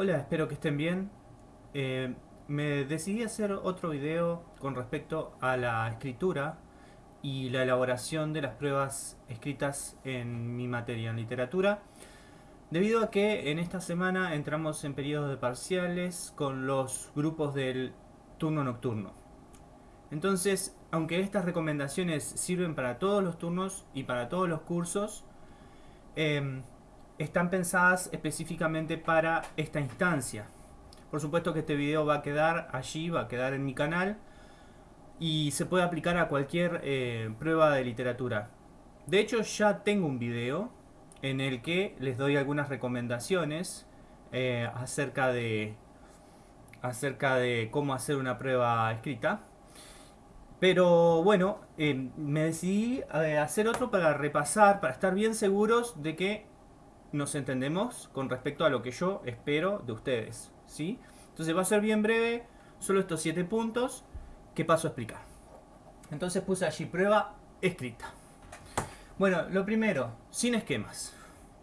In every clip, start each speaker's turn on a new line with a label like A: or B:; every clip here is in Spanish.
A: Hola, espero que estén bien. Eh, me decidí hacer otro video con respecto a la escritura y la elaboración de las pruebas escritas en mi materia en literatura debido a que en esta semana entramos en periodos de parciales con los grupos del turno nocturno. Entonces, aunque estas recomendaciones sirven para todos los turnos y para todos los cursos, eh, están pensadas específicamente para esta instancia. Por supuesto que este video va a quedar allí, va a quedar en mi canal y se puede aplicar a cualquier eh, prueba de literatura. De hecho ya tengo un video en el que les doy algunas recomendaciones eh, acerca de acerca de cómo hacer una prueba escrita. Pero bueno, eh, me decidí hacer otro para repasar, para estar bien seguros de que nos entendemos con respecto a lo que yo espero de ustedes, ¿sí? Entonces va a ser bien breve, solo estos 7 puntos que paso a explicar. Entonces puse allí prueba escrita. Bueno, lo primero, sin esquemas.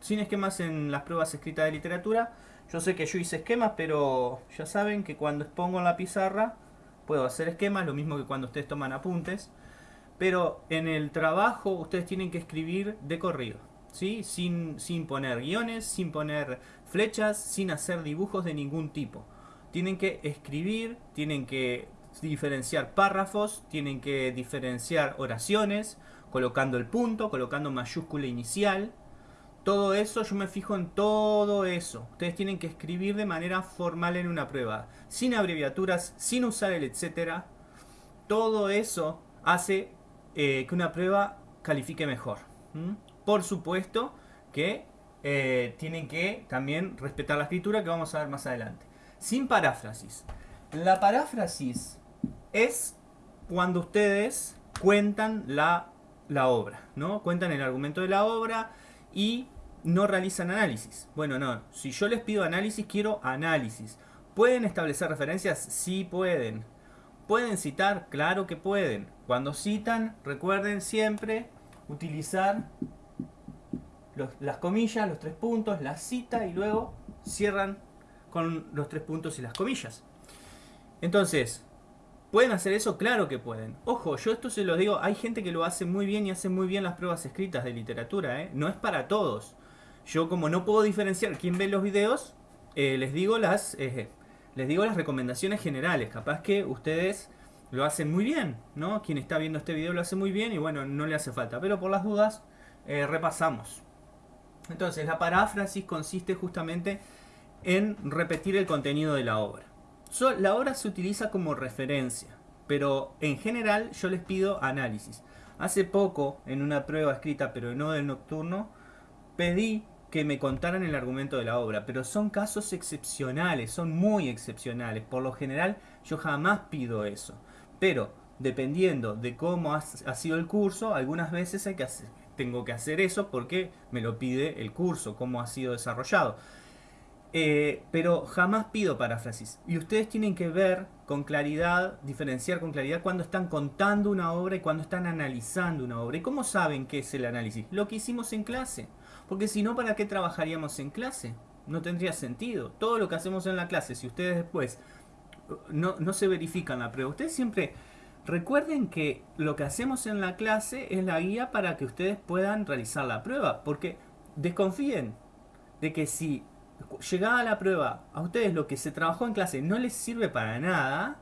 A: Sin esquemas en las pruebas escritas de literatura. Yo sé que yo hice esquemas, pero ya saben que cuando expongo en la pizarra puedo hacer esquemas, lo mismo que cuando ustedes toman apuntes. Pero en el trabajo ustedes tienen que escribir de corrido. Sin, sin poner guiones, sin poner flechas, sin hacer dibujos de ningún tipo. Tienen que escribir, tienen que diferenciar párrafos, tienen que diferenciar oraciones, colocando el punto, colocando mayúscula inicial. Todo eso, yo me fijo en todo eso. Ustedes tienen que escribir de manera formal en una prueba, sin abreviaturas, sin usar el etcétera. Todo eso hace eh, que una prueba califique mejor. Por supuesto que eh, tienen que también respetar la escritura que vamos a ver más adelante. Sin paráfrasis. La paráfrasis es cuando ustedes cuentan la, la obra, ¿no? Cuentan el argumento de la obra y no realizan análisis. Bueno, no. Si yo les pido análisis, quiero análisis. ¿Pueden establecer referencias? Sí pueden. ¿Pueden citar? Claro que pueden. Cuando citan, recuerden siempre utilizar las comillas, los tres puntos, la cita y luego cierran con los tres puntos y las comillas. Entonces, ¿pueden hacer eso? Claro que pueden. Ojo, yo esto se lo digo, hay gente que lo hace muy bien y hace muy bien las pruebas escritas de literatura, ¿eh? No es para todos. Yo como no puedo diferenciar quién ve los videos, eh, les, digo las, eh, les digo las recomendaciones generales. Capaz que ustedes lo hacen muy bien, ¿no? Quien está viendo este video lo hace muy bien y bueno, no le hace falta. Pero por las dudas, repasamos. Entonces, la paráfrasis consiste justamente en repetir el contenido de la obra. la obra se utiliza como referencia, pero en general yo les pido análisis. Hace poco, en una prueba escrita, pero no del nocturno, pedí que me contaran el argumento de la obra, pero son casos excepcionales, son muy excepcionales. Por lo general, yo jamás pido eso. Pero, dependiendo de cómo ha sido el curso, algunas veces hay que hacer, tengo que hacer eso porque me lo pide el curso, cómo ha sido desarrollado. Eh, pero jamás pido paráfrasis. Y ustedes tienen que ver con claridad, diferenciar con claridad cuando están contando una obra y cuando están analizando una obra. ¿Y cómo saben qué es el análisis? Lo que hicimos en clase. Porque si no, ¿para qué trabajaríamos en clase? No tendría sentido. Todo lo que hacemos en la clase, si ustedes después no, no se verifican la prueba, ustedes siempre Recuerden que lo que hacemos en la clase es la guía para que ustedes puedan realizar la prueba, porque desconfíen de que si llegada la prueba a ustedes lo que se trabajó en clase no les sirve para nada,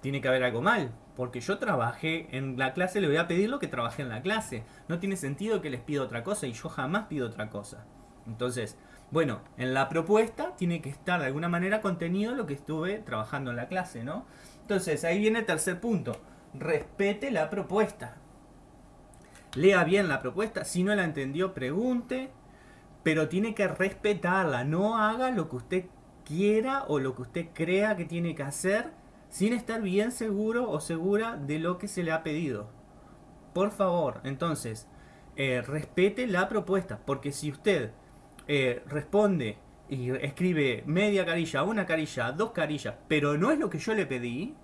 A: tiene que haber algo mal, porque yo trabajé en la clase, le voy a pedir lo que trabajé en la clase. No tiene sentido que les pida otra cosa y yo jamás pido otra cosa. Entonces, bueno, en la propuesta tiene que estar de alguna manera contenido lo que estuve trabajando en la clase, ¿no? Entonces, ahí viene el tercer punto. Respete la propuesta. Lea bien la propuesta. Si no la entendió, pregunte. Pero tiene que respetarla. No haga lo que usted quiera o lo que usted crea que tiene que hacer sin estar bien seguro o segura de lo que se le ha pedido. Por favor, entonces, eh, respete la propuesta. Porque si usted eh, responde y escribe media carilla, una carilla, dos carillas, pero no es lo que yo le pedí,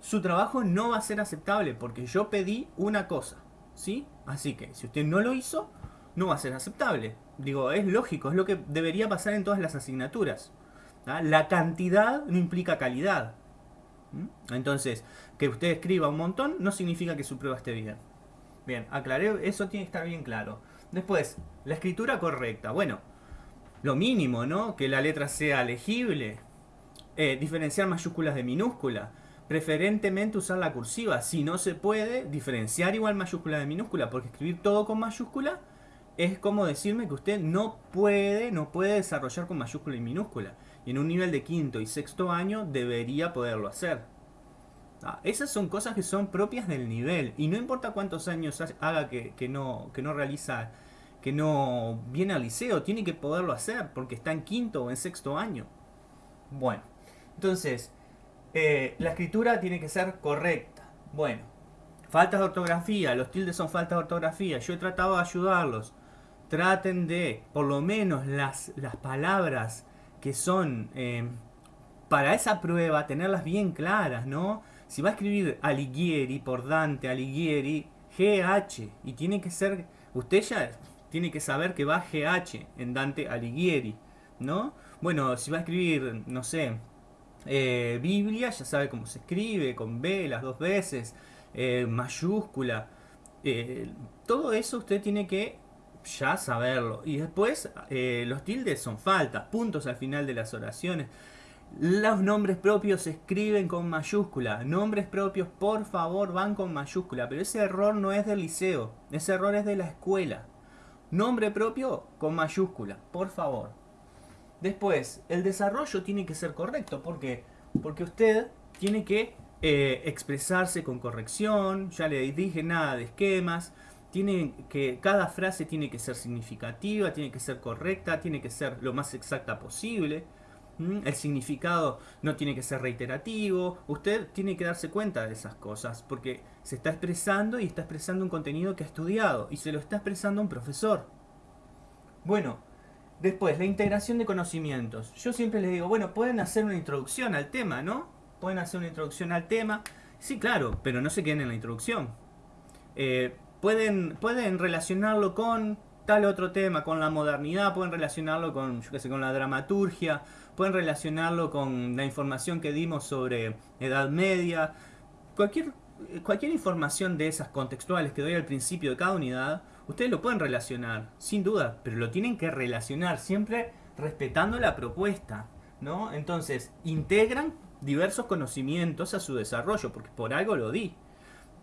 A: su trabajo no va a ser aceptable porque yo pedí una cosa, ¿sí? Así que si usted no lo hizo, no va a ser aceptable. Digo, es lógico, es lo que debería pasar en todas las asignaturas. ¿ah? La cantidad no implica calidad. Entonces, que usted escriba un montón no significa que su prueba esté bien. Bien, aclaré, eso tiene que estar bien claro. Después, la escritura correcta. Bueno, lo mínimo, ¿no? Que la letra sea legible. Eh, diferenciar mayúsculas de minúscula. Preferentemente usar la cursiva. Si no se puede, diferenciar igual mayúscula de minúscula. Porque escribir todo con mayúscula es como decirme que usted no puede, no puede desarrollar con mayúscula y minúscula. Y en un nivel de quinto y sexto año debería poderlo hacer. Ah, esas son cosas que son propias del nivel. Y no importa cuántos años haga que, no, que no realiza, que no viene al liceo, tiene que poderlo hacer porque está en quinto o en sexto año. Bueno, entonces, eh, la escritura tiene que ser correcta. Bueno, faltas de ortografía, los tildes son faltas de ortografía. Yo he tratado de ayudarlos. Traten de, por lo menos, las, las palabras que son eh, para esa prueba, tenerlas bien claras, ¿no? Si va a escribir Alighieri por Dante, Alighieri, GH, y tiene que ser, usted ya tiene que saber que va GH en Dante Alighieri, ¿no? Bueno, si va a escribir, no sé, eh, Biblia, ya sabe cómo se escribe, con B las dos veces, eh, mayúscula, eh, todo eso usted tiene que ya saberlo. Y después los tildes son faltas, puntos al final de las oraciones. Los nombres propios se escriben con mayúscula. Nombres propios, por favor, van con mayúscula. Pero ese error no es del liceo. Ese error es de la escuela. Nombre propio con mayúscula, por favor. Después, el desarrollo tiene que ser correcto. ¿Por qué? Porque usted tiene que eh, expresarse con corrección. Ya le dije nada de esquemas. Tiene que, cada frase tiene que ser significativa, tiene que ser correcta, tiene que ser lo más exacta posible. El significado no tiene que ser reiterativo. Usted tiene que darse cuenta de esas cosas porque se está expresando y está expresando un contenido que ha estudiado y se lo está expresando un profesor. Bueno, después, la integración de conocimientos. Yo siempre les digo, bueno, pueden hacer una introducción al tema, ¿no? Pueden hacer una introducción al tema. Sí, claro, pero no se queden en la introducción. Eh, pueden, pueden relacionarlo con tal otro tema, con la modernidad, pueden relacionarlo con, yo qué sé, con la dramaturgia, pueden relacionarlo con la información que dimos sobre Edad Media, cualquier, cualquier información de esas contextuales que doy al principio de cada unidad, ustedes lo pueden relacionar, sin duda, pero lo tienen que relacionar siempre respetando la propuesta, ¿no? Entonces, integran diversos conocimientos a su desarrollo, porque por algo lo di,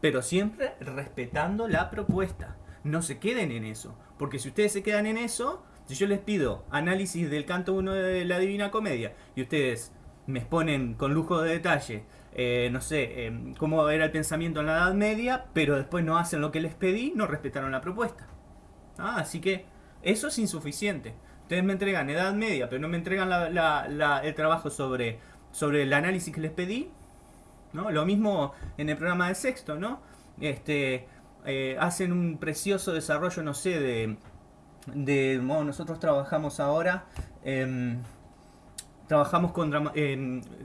A: pero siempre respetando la propuesta. No se queden en eso, porque si ustedes se quedan en eso, si yo les pido análisis del canto 1 de la Divina Comedia y ustedes me exponen con lujo de detalle, eh, no sé, eh, cómo era el pensamiento en la Edad Media, pero después no hacen lo que les pedí, no respetaron la propuesta. Ah, así que eso es insuficiente. Ustedes me entregan Edad Media, pero no me entregan el trabajo sobre, sobre el análisis que les pedí. ¿no? Lo mismo en el programa de sexto, ¿no? Este, eh, hacen un precioso desarrollo, no sé, de de nosotros trabajamos ahora, em, trabajamos con,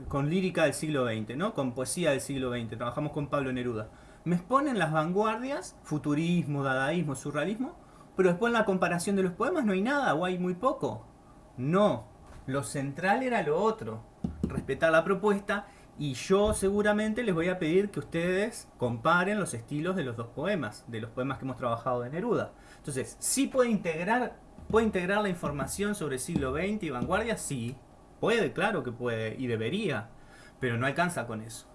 A: con lírica del siglo XX, ¿no? con poesía del siglo XX, trabajamos con Pablo Neruda. Me exponen las vanguardias, futurismo, dadaísmo, surrealismo, pero después en la comparación de los poemas no hay nada o hay muy poco. No, lo central era lo otro, respetar la propuesta y yo seguramente les voy a pedir que ustedes comparen los estilos de los dos poemas, de los poemas que hemos trabajado de Neruda. Entonces, ¿sí puede integrar, puede integrar la información sobre el siglo XX y vanguardia? Sí, puede, claro que puede y debería, pero no alcanza con eso.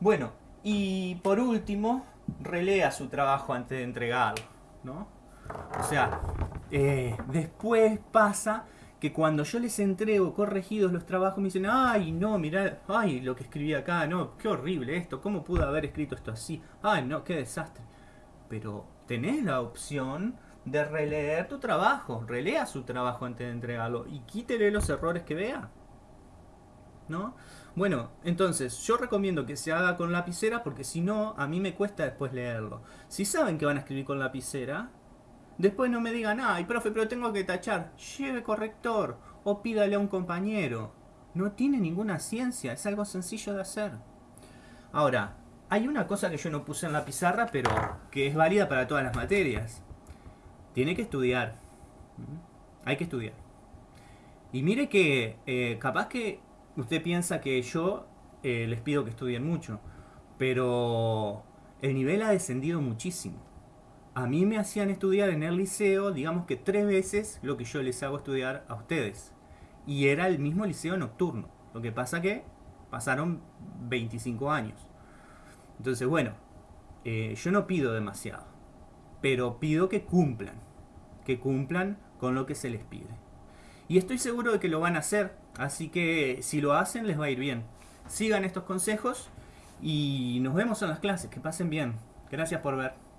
A: Bueno, y por último, relea su trabajo antes de entregarlo, ¿no? O sea, eh, después pasa que cuando yo les entrego corregidos los trabajos me dicen, ay, no, mirá, ay, lo que escribí acá, no, qué horrible esto, ¿cómo pude haber escrito esto así? Ay, no, qué desastre. Pero tenés la opción de releer tu trabajo. Relea su trabajo antes de entregarlo y quítele los errores que vea. ¿No? Bueno, entonces yo recomiendo que se haga con lapicera porque si no, a mí me cuesta después leerlo. Si saben que van a escribir con lapicera, después no me digan, ay, profe, pero tengo que tachar. Lleve corrector o pídale a un compañero. No tiene ninguna ciencia, es algo sencillo de hacer. Ahora, hay una cosa que yo no puse en la pizarra, pero que es válida para todas las materias. tiene que estudiar. Hay que estudiar. Y mire que eh, capaz que usted piensa que yo eh, les pido que estudien mucho, pero el nivel ha descendido muchísimo. A mí me hacían estudiar en el liceo, digamos que tres veces lo que yo les hago estudiar a ustedes. Y era el mismo liceo nocturno. Lo que pasa que pasaron 25 años. Entonces, bueno, eh, yo no pido demasiado, pero pido que cumplan, que cumplan con lo que se les pide. Y estoy seguro de que lo van a hacer, así que si lo hacen les va a ir bien. Sigan estos consejos y nos vemos en las clases, que pasen bien. Gracias por ver.